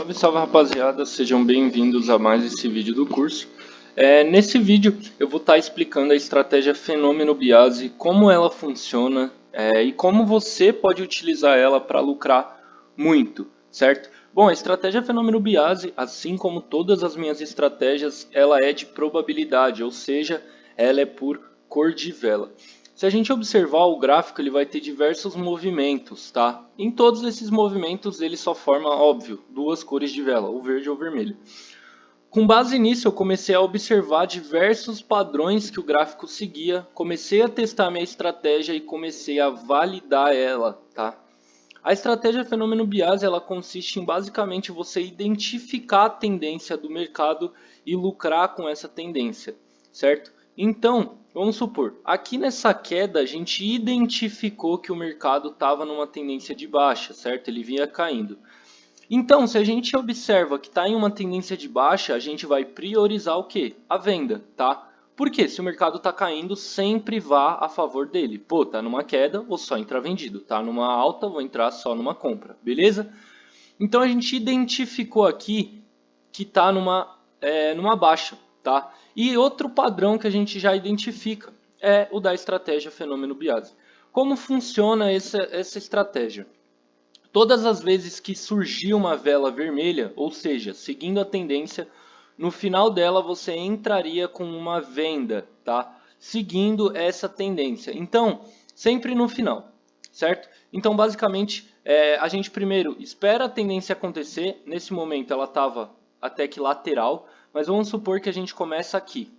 Salve, salve rapaziada, sejam bem-vindos a mais esse vídeo do curso. É, nesse vídeo eu vou estar tá explicando a estratégia Fenômeno Biase, como ela funciona é, e como você pode utilizar ela para lucrar muito, certo? Bom, a estratégia Fenômeno Biase, assim como todas as minhas estratégias, ela é de probabilidade, ou seja, ela é por cor de vela. Se a gente observar o gráfico, ele vai ter diversos movimentos, tá? Em todos esses movimentos, ele só forma, óbvio, duas cores de vela, o verde ou o vermelho. Com base nisso, eu comecei a observar diversos padrões que o gráfico seguia, comecei a testar minha estratégia e comecei a validar ela, tá? A estratégia Fenômeno Biase ela consiste em basicamente você identificar a tendência do mercado e lucrar com essa tendência, certo? Então, vamos supor, aqui nessa queda a gente identificou que o mercado estava numa tendência de baixa, certo? Ele vinha caindo. Então, se a gente observa que está em uma tendência de baixa, a gente vai priorizar o que? A venda, tá? Porque se o mercado está caindo, sempre vá a favor dele. Pô, tá numa queda, vou só entrar vendido. Tá numa alta, vou entrar só numa compra, beleza? Então a gente identificou aqui que está numa, é, numa baixa, tá? E outro padrão que a gente já identifica é o da estratégia fenômeno Biase. Como funciona essa, essa estratégia? Todas as vezes que surgir uma vela vermelha, ou seja, seguindo a tendência, no final dela você entraria com uma venda, tá? Seguindo essa tendência. Então, sempre no final, certo? Então, basicamente, é, a gente primeiro espera a tendência acontecer. Nesse momento ela estava até que lateral, mas vamos supor que a gente começa aqui.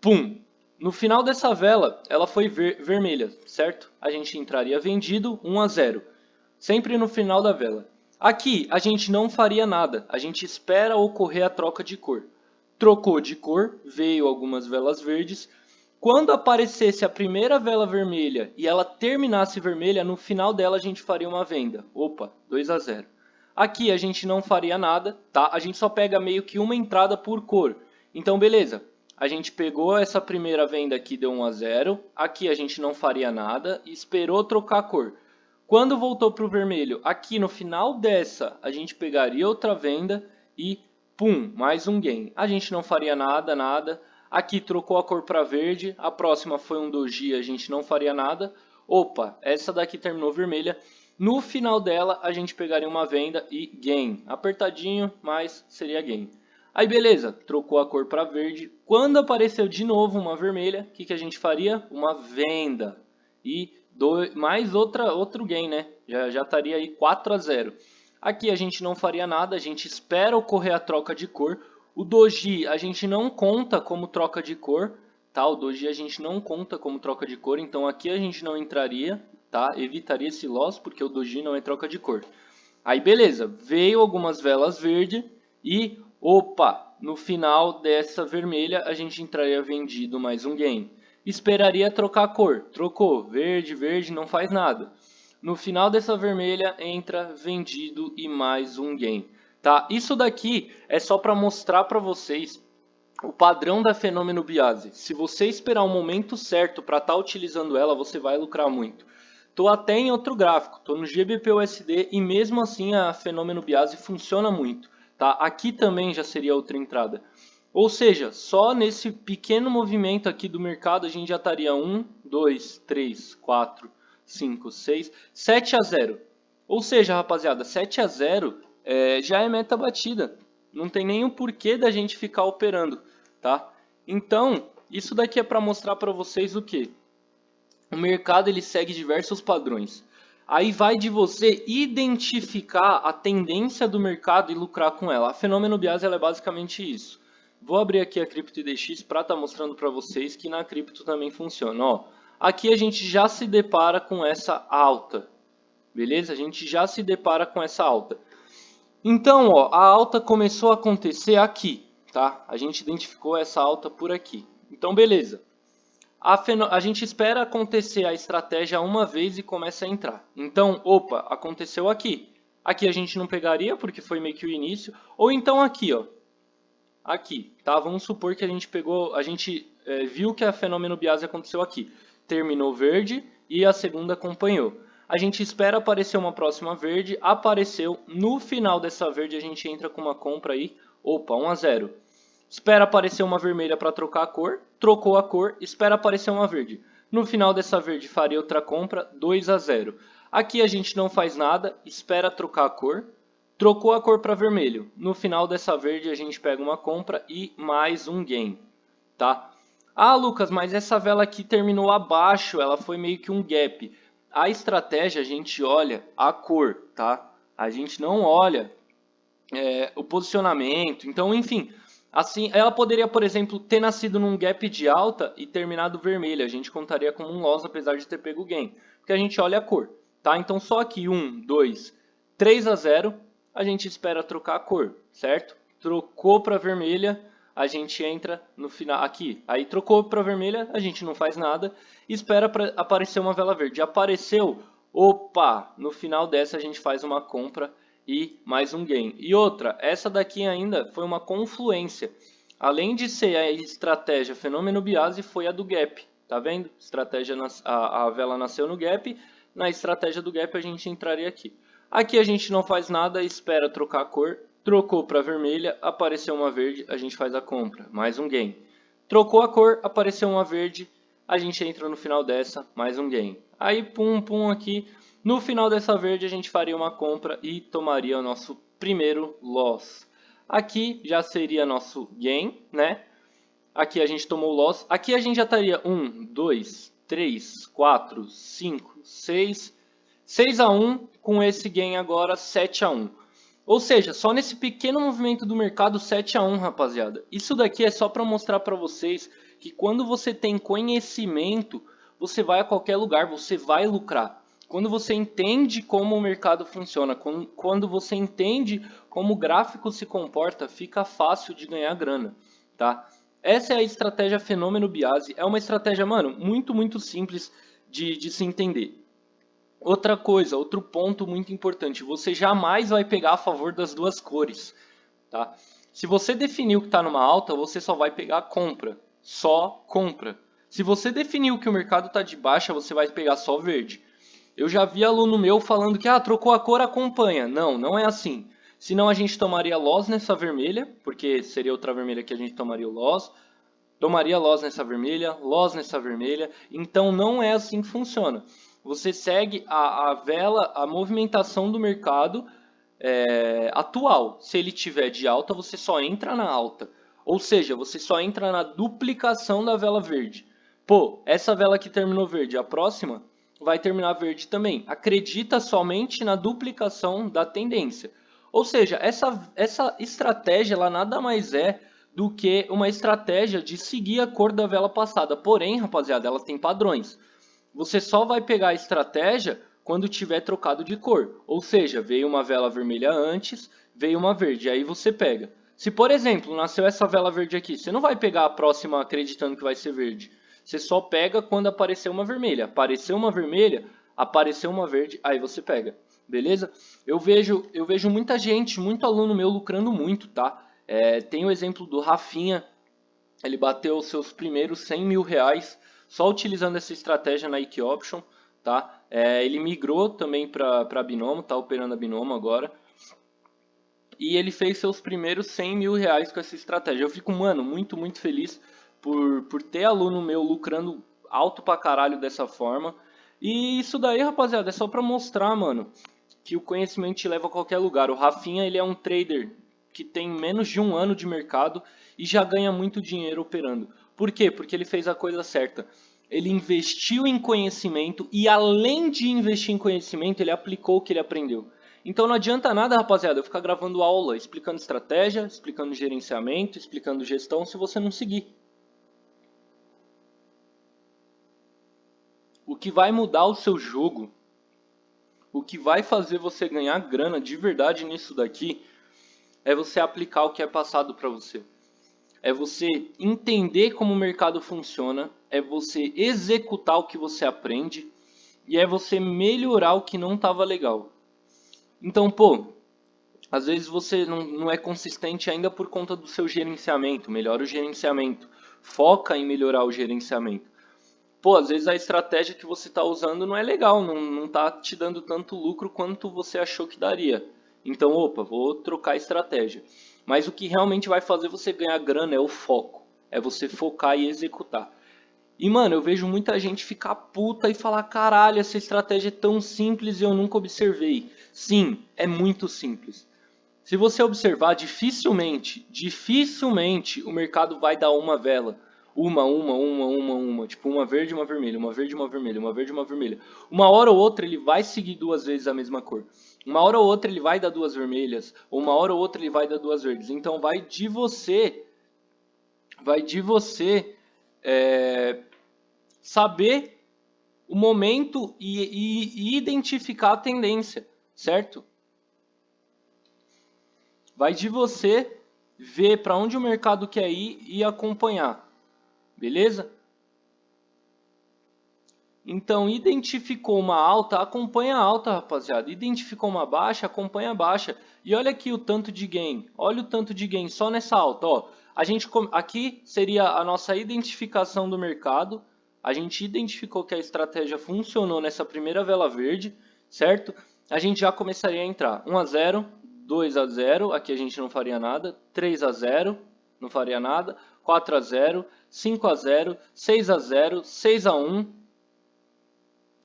Pum! No final dessa vela, ela foi ver vermelha, certo? A gente entraria vendido 1 a 0. Sempre no final da vela. Aqui, a gente não faria nada. A gente espera ocorrer a troca de cor. Trocou de cor, veio algumas velas verdes. Quando aparecesse a primeira vela vermelha e ela terminasse vermelha, no final dela a gente faria uma venda. Opa, 2 a 0. Aqui a gente não faria nada, tá? A gente só pega meio que uma entrada por cor. Então, beleza. A gente pegou essa primeira venda aqui, deu 1 a 0. Aqui a gente não faria nada e esperou trocar a cor. Quando voltou para o vermelho, aqui no final dessa, a gente pegaria outra venda e pum, mais um gain. A gente não faria nada, nada. Aqui trocou a cor para verde, a próxima foi um doji, a gente não faria nada. Opa, essa daqui terminou vermelha. No final dela, a gente pegaria uma venda e gain. Apertadinho, mas seria gain. Aí beleza, trocou a cor para verde. Quando apareceu de novo uma vermelha, o que, que a gente faria? Uma venda. E mais outra, outro gain, né? Já, já estaria aí 4 a 0. Aqui a gente não faria nada, a gente espera ocorrer a troca de cor. O doji a gente não conta como troca de cor, tá? O doji a gente não conta como troca de cor, então aqui a gente não entraria tá? Evitaria esse loss porque o doji não é troca de cor. Aí beleza, veio algumas velas verde e opa, no final dessa vermelha a gente entraria vendido mais um gain. Esperaria trocar a cor, trocou, verde, verde, não faz nada. No final dessa vermelha entra vendido e mais um gain. Tá? Isso daqui é só para mostrar para vocês o padrão da fenômeno Biase. Se você esperar o momento certo para estar tá utilizando ela, você vai lucrar muito. Estou até em outro gráfico, estou no GBP-USD e mesmo assim a fenômeno Biase funciona muito. Tá? Aqui também já seria outra entrada. Ou seja, só nesse pequeno movimento aqui do mercado a gente já estaria 1, 2, 3, 4, 5, 6, 7 a 0. Ou seja, rapaziada, 7 a 0 é, já é meta batida. Não tem nenhum porquê da gente ficar operando. Tá? Então, isso daqui é para mostrar para vocês o que? O mercado ele segue diversos padrões. Aí vai de você identificar a tendência do mercado e lucrar com ela. A Fenômeno Biase é basicamente isso. Vou abrir aqui a CryptoIDX para estar tá mostrando para vocês que na cripto também funciona. Ó, aqui a gente já se depara com essa alta. Beleza? A gente já se depara com essa alta. Então, ó, a alta começou a acontecer aqui. Tá? A gente identificou essa alta por aqui. Então, beleza a, a, gente espera acontecer a estratégia uma vez e começa a entrar. Então, opa, aconteceu aqui. Aqui a gente não pegaria porque foi meio que o início. Ou então aqui, ó. Aqui, tá? Vamos supor que a gente pegou, a gente é, viu que a fenômeno biase aconteceu aqui. Terminou verde e a segunda acompanhou. a gente espera aparecer uma próxima verde, apareceu, no final dessa verde a gente entra com uma compra aí, opa, 1 a 0. Espera aparecer uma vermelha para trocar a cor, trocou a cor, espera aparecer uma verde. No final dessa verde faria outra compra, 2 a 0. Aqui a gente não faz nada, espera trocar a cor, trocou a cor para vermelho. No final dessa verde a gente pega uma compra e mais um gain, tá? Ah, Lucas, mas essa vela aqui terminou abaixo, ela foi meio que um gap. A estratégia a gente olha a cor, tá? A gente não olha é, o posicionamento. Então, enfim, assim, ela poderia, por exemplo, ter nascido num gap de alta e terminado vermelha. A gente contaria como um loss, apesar de ter pego gain. Porque a gente olha a cor, tá? Então, só aqui 1, 2, 3 a 0, a gente espera trocar a cor, certo? Trocou para vermelha, a gente entra no final aqui. Aí trocou para vermelha, a gente não faz nada, espera para aparecer uma vela verde. Apareceu, opa, no final dessa a gente faz uma compra e mais um gain. E outra, essa daqui ainda foi uma confluência. Além de ser a estratégia fenômeno biase, foi a do gap. Tá vendo? Estratégia a, a vela nasceu no gap, na estratégia do gap a gente entraria aqui. Aqui a gente não faz nada, espera trocar a cor Trocou para vermelha, apareceu uma verde, a gente faz a compra, mais um gain. Trocou a cor, apareceu uma verde, a gente entra no final dessa, mais um gain. Aí pum pum aqui, no final dessa verde a gente faria uma compra e tomaria o nosso primeiro loss. Aqui já seria nosso gain, né? Aqui a gente tomou loss. Aqui a gente já estaria 1, 2, 3, 4, 5, 6, 6 a 1. Com esse gain agora 7 a 1. Ou seja, só nesse pequeno movimento do mercado 7 a 1, rapaziada. Isso daqui é só para mostrar para vocês que quando você tem conhecimento, você vai a qualquer lugar, você vai lucrar. Quando você entende como o mercado funciona, quando você entende como o gráfico se comporta, fica fácil de ganhar grana, tá? Essa é a estratégia Fenômeno Biase. É uma estratégia, mano, muito, muito simples de, de se entender. Outra coisa, outro ponto muito importante, você jamais vai pegar a favor das duas cores. Tá? Se você definiu que está numa alta, você só vai pegar compra. Só compra. Se você definiu que o mercado está de baixa, você vai pegar só verde. Eu já vi aluno meu falando que ah, trocou a cor, acompanha. Não, não é assim. Senão a gente tomaria loss nessa vermelha, porque seria outra vermelha que a gente tomaria o loss. Tomaria loss nessa vermelha, loss nessa vermelha. Então não é assim que funciona você segue a, a vela, a movimentação do mercado é, atual. Se ele tiver de alta, você só entra na alta. Ou seja, você só entra na duplicação da vela verde. Pô, essa vela que terminou verde, a próxima vai terminar verde também. Acredita somente na duplicação da tendência. Ou seja, essa, essa estratégia ela nada mais é do que uma estratégia de seguir a cor da vela passada. Porém, rapaziada, ela tem padrões. Você só vai pegar a estratégia quando tiver trocado de cor. Ou seja, veio uma vela vermelha antes, veio uma verde, aí você pega. Se, por exemplo, nasceu essa vela verde aqui, você não vai pegar a próxima acreditando que vai ser verde. Você só pega quando aparecer uma vermelha. Apareceu uma vermelha, apareceu uma verde, aí você pega. Beleza? Eu vejo, eu vejo muita gente, muito aluno meu lucrando muito, tá? É, tem o exemplo do Rafinha, ele bateu os seus primeiros 100 mil reais só utilizando essa estratégia na Ike Option, tá? É, ele migrou também para Binomo, tá operando a Binomo agora. E ele fez seus primeiros 100 mil reais com essa estratégia. Eu fico, mano, muito, muito feliz por, por ter aluno meu lucrando alto pra caralho dessa forma. E isso daí, rapaziada, é só pra mostrar, mano, que o conhecimento te leva a qualquer lugar. O Rafinha, ele é um trader que tem menos de um ano de mercado e já ganha muito dinheiro operando. Por quê? Porque ele fez a coisa certa. Ele investiu em conhecimento e além de investir em conhecimento, ele aplicou o que ele aprendeu. Então não adianta nada, rapaziada, eu ficar gravando aula, explicando estratégia, explicando gerenciamento, explicando gestão, se você não seguir. O que vai mudar o seu jogo, o que vai fazer você ganhar grana de verdade nisso daqui, é você aplicar o que é passado para você é você entender como o mercado funciona, é você executar o que você aprende e é você melhorar o que não estava legal. Então, pô, às vezes você não, não é consistente ainda por conta do seu gerenciamento, melhora o gerenciamento, foca em melhorar o gerenciamento. Pô, às vezes a estratégia que você está usando não é legal, não, não tá te dando tanto lucro quanto você achou que daria. Então, opa, vou trocar a estratégia. Mas o que realmente vai fazer você ganhar grana é o foco. É você focar e executar. E, mano, eu vejo muita gente ficar puta e falar, caralho, essa estratégia é tão simples e eu nunca observei. Sim, é muito simples. Se você observar, dificilmente, dificilmente o mercado vai dar uma vela. Uma, uma, uma, uma, uma. Tipo, uma verde, uma vermelha, uma verde, uma vermelha, uma verde, uma vermelha. Uma hora ou outra ele vai seguir duas vezes a mesma cor. Uma hora ou outra ele vai dar duas vermelhas. Ou uma hora ou outra ele vai dar duas verdes. Então vai de você. Vai de você é, saber o momento e, e, e identificar a tendência, certo? Vai de você ver para onde o mercado quer ir e acompanhar. Beleza? Então, identificou uma alta, acompanha a alta, rapaziada. Identificou uma baixa, acompanha a baixa. E olha aqui o tanto de gain. Olha o tanto de gain só nessa alta. Ó, a gente, aqui seria a nossa identificação do mercado. A gente identificou que a estratégia funcionou nessa primeira vela verde, certo? A gente já começaria a entrar. 1 a 0, 2 a 0, aqui a gente não faria nada. 3 a 0, não faria nada. 4 a 0, 5 a 0, 6 a 0, 6 a 1.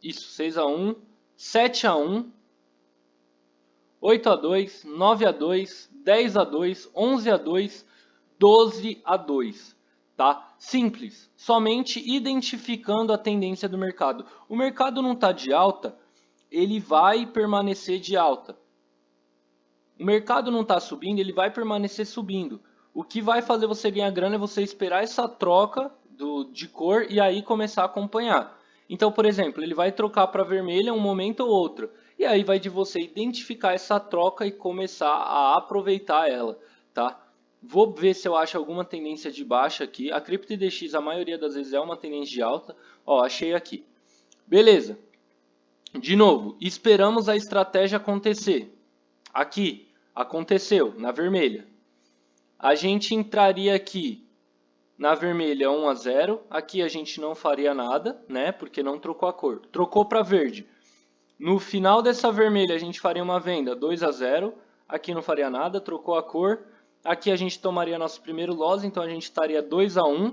Isso, 6 a 1, 7 a 1, 8 a 2, 9 a 2, 10 a 2, 11 a 2, 12 a 2. Tá? Simples, somente identificando a tendência do mercado. O mercado não está de alta, ele vai permanecer de alta. O mercado não está subindo, ele vai permanecer subindo. O que vai fazer você ganhar grana é você esperar essa troca do, de cor e aí começar a acompanhar. Então, por exemplo, ele vai trocar para vermelha um momento ou outro. E aí vai de você identificar essa troca e começar a aproveitar ela, tá? Vou ver se eu acho alguma tendência de baixa aqui. A CryptoDX, a maioria das vezes, é uma tendência de alta. Ó, achei aqui. Beleza. De novo, esperamos a estratégia acontecer. Aqui, aconteceu, na vermelha a gente entraria aqui na vermelha 1 a 0. Aqui a gente não faria nada, né? Porque não trocou a cor. Trocou para verde. No final dessa vermelha a gente faria uma venda 2 a 0. Aqui não faria nada, trocou a cor. Aqui a gente tomaria nosso primeiro loss, então a gente estaria 2 a 1.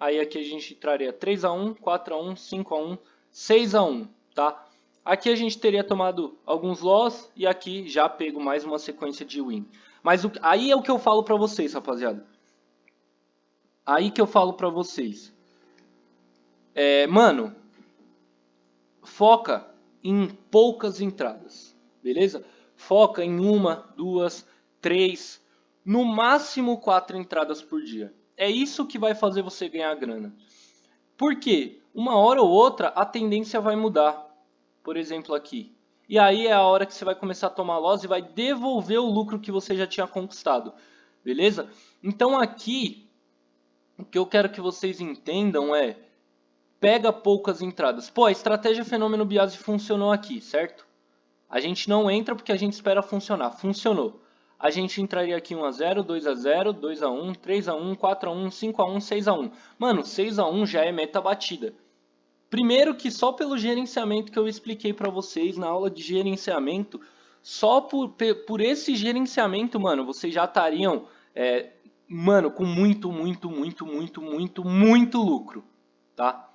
Aí aqui a gente entraria 3 a 1, 4 a 1, 5 a 1, 6 a 1, tá? Aqui a gente teria tomado alguns loss e aqui já pego mais uma sequência de win. Mas o, aí é o que eu falo pra vocês, rapaziada. Aí que eu falo pra vocês. É, mano, foca em poucas entradas, beleza? Foca em uma, duas, três, no máximo quatro entradas por dia. É isso que vai fazer você ganhar grana. Por quê? Uma hora ou outra a tendência vai mudar. Por exemplo aqui, e aí é a hora que você vai começar a tomar loss e vai devolver o lucro que você já tinha conquistado. Beleza? Então aqui, o que eu quero que vocês entendam é, pega poucas entradas. Pô, a estratégia fenômeno Biase funcionou aqui, certo? A gente não entra porque a gente espera funcionar. Funcionou. A gente entraria aqui 1x0, 2x0, 2x1, 3x1, 4x1, 5x1, 6x1. Mano, 6x1 já é meta batida. Primeiro que só pelo gerenciamento que eu expliquei para vocês na aula de gerenciamento, só por, por esse gerenciamento, mano, vocês já estariam, é, mano, com muito, muito, muito, muito, muito, muito lucro, tá?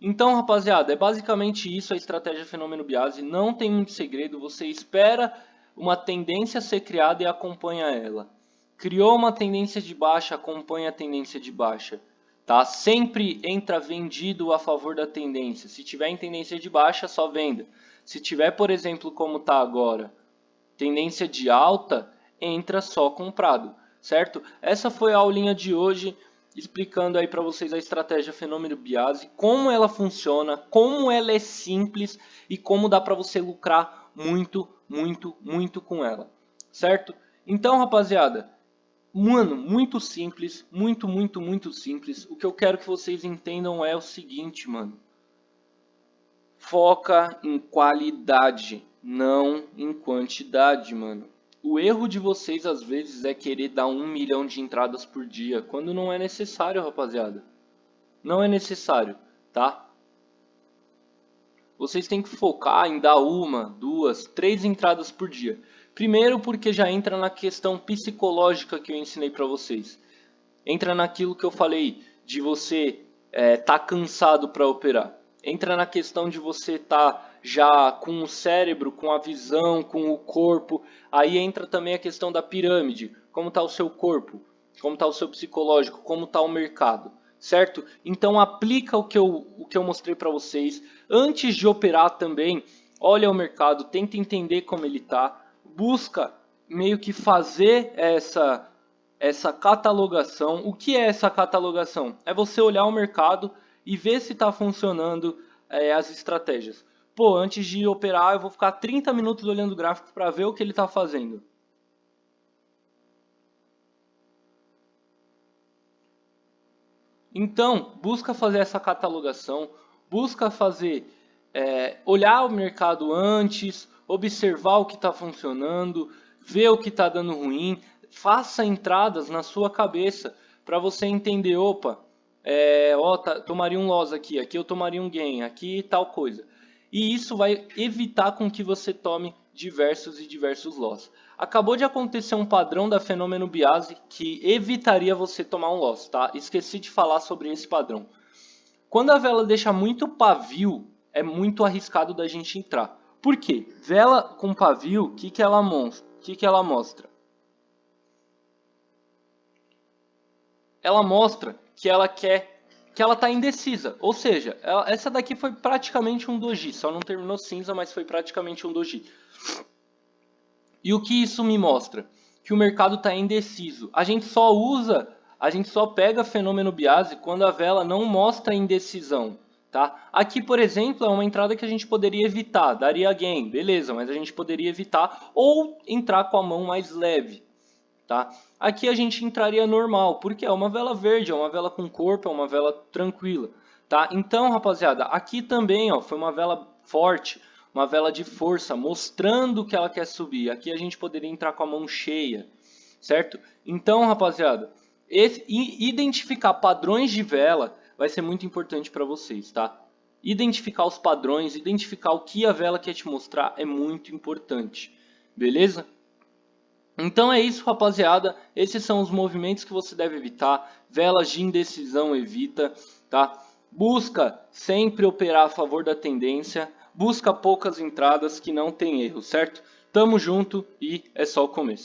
Então, rapaziada, é basicamente isso a estratégia Fenômeno Biase, não tem muito segredo, você espera uma tendência ser criada e acompanha ela. Criou uma tendência de baixa, acompanha a tendência de baixa. Tá? Sempre entra vendido a favor da tendência. Se tiver em tendência de baixa, só venda. Se tiver, por exemplo, como está agora, tendência de alta, entra só comprado, certo? Essa foi a aulinha de hoje, explicando aí para vocês a estratégia Fenômeno Biase, como ela funciona, como ela é simples e como dá para você lucrar muito, muito, muito com ela, certo? Então, rapaziada, Mano, muito simples, muito, muito, muito simples. O que eu quero que vocês entendam é o seguinte, mano. Foca em qualidade, não em quantidade, mano. O erro de vocês às vezes é querer dar um milhão de entradas por dia, quando não é necessário, rapaziada. Não é necessário, tá? Vocês têm que focar em dar uma, duas, três entradas por dia. Primeiro porque já entra na questão psicológica que eu ensinei para vocês. Entra naquilo que eu falei de você é, tá cansado para operar. Entra na questão de você tá já com o cérebro, com a visão, com o corpo. Aí entra também a questão da pirâmide. Como está o seu corpo? Como está o seu psicológico? Como está o mercado? Certo? Então aplica o que eu, o que eu mostrei para vocês. Antes de operar também, olha o mercado, tenta entender como ele está busca meio que fazer essa, essa catalogação. O que é essa catalogação? É você olhar o mercado e ver se está funcionando é, as estratégias. Pô, antes de operar eu vou ficar 30 minutos olhando o gráfico para ver o que ele está fazendo. Então, busca fazer essa catalogação, busca fazer, é, olhar o mercado antes, observar o que está funcionando, ver o que está dando ruim, faça entradas na sua cabeça para você entender, opa, é, ó, tá, tomaria um loss aqui, aqui eu tomaria um gain, aqui tal coisa. E isso vai evitar com que você tome diversos e diversos loss. Acabou de acontecer um padrão da fenômeno Biase que evitaria você tomar um loss, tá? Esqueci de falar sobre esse padrão. Quando a vela deixa muito pavio, é muito arriscado da gente entrar. Por quê? Vela com pavio, o que, que, ela mostra? que, que ela mostra? Ela mostra que ela quer que ela está indecisa. Ou seja, ela, essa daqui foi praticamente um doji. Só não terminou cinza, mas foi praticamente um doji. E o que isso me mostra? Que o mercado está indeciso. A gente só usa, a gente só pega fenômeno biase quando a vela não mostra indecisão. Tá? Aqui, por exemplo, é uma entrada que a gente poderia evitar, daria gain, beleza, mas a gente poderia evitar ou entrar com a mão mais leve. Tá? Aqui a gente entraria normal, porque é uma vela verde, é uma vela com corpo, é uma vela tranquila. Tá? Então, rapaziada, aqui também ó, foi uma vela forte, uma vela de força, mostrando que ela quer subir. Aqui a gente poderia entrar com a mão cheia, certo? Então, rapaziada, esse, identificar padrões de vela vai ser muito importante para vocês, tá? Identificar os padrões, identificar o que a vela quer te mostrar é muito importante, beleza? Então é isso, rapaziada. Esses são os movimentos que você deve evitar. Velas de indecisão evita, tá? Busca sempre operar a favor da tendência. Busca poucas entradas que não tem erro, certo? Tamo junto e é só o começo.